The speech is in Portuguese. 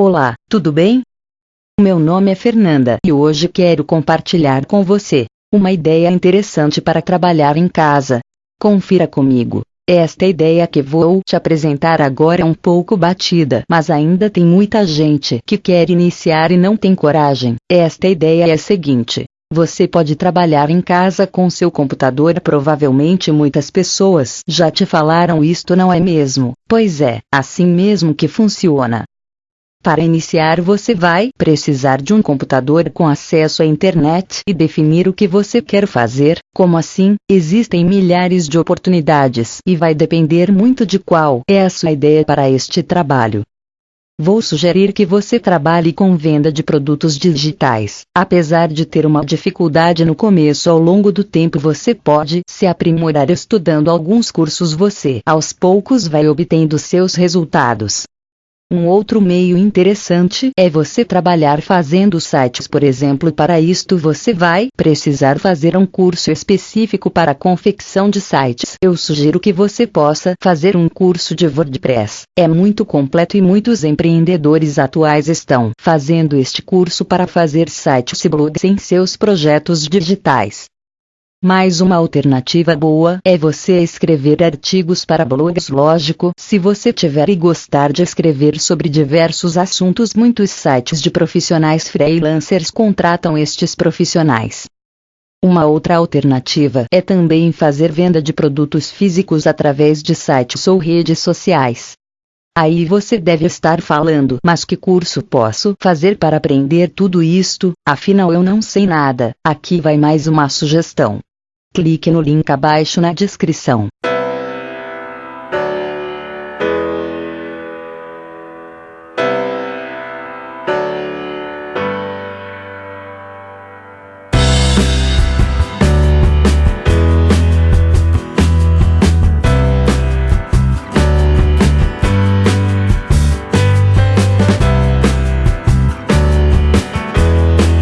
Olá, tudo bem? Meu nome é Fernanda e hoje quero compartilhar com você uma ideia interessante para trabalhar em casa. Confira comigo. Esta ideia que vou te apresentar agora é um pouco batida, mas ainda tem muita gente que quer iniciar e não tem coragem. Esta ideia é a seguinte: você pode trabalhar em casa com seu computador. Provavelmente muitas pessoas já te falaram isto, não é mesmo? Pois é, assim mesmo que funciona. Para iniciar, você vai precisar de um computador com acesso à internet e definir o que você quer fazer. Como assim? Existem milhares de oportunidades e vai depender muito de qual é a sua ideia para este trabalho. Vou sugerir que você trabalhe com venda de produtos digitais. Apesar de ter uma dificuldade no começo, ao longo do tempo você pode se aprimorar estudando alguns cursos. Você, aos poucos, vai obtendo seus resultados. Um outro meio interessante é você trabalhar fazendo sites, por exemplo. Para isto, você vai precisar fazer um curso específico para confecção de sites. Eu sugiro que você possa fazer um curso de WordPress. É muito completo e muitos empreendedores atuais estão fazendo este curso para fazer sites e blogs em seus projetos digitais. Mais uma alternativa boa é você escrever artigos para blogs. Lógico, se você tiver e gostar de escrever sobre diversos assuntos, muitos sites de profissionais freelancers contratam estes profissionais. Uma outra alternativa é também fazer venda de produtos físicos através de sites ou redes sociais. Aí você deve estar falando, mas que curso posso fazer para aprender tudo isto? Afinal eu não sei nada. Aqui vai mais uma sugestão. Clique no link abaixo na descrição.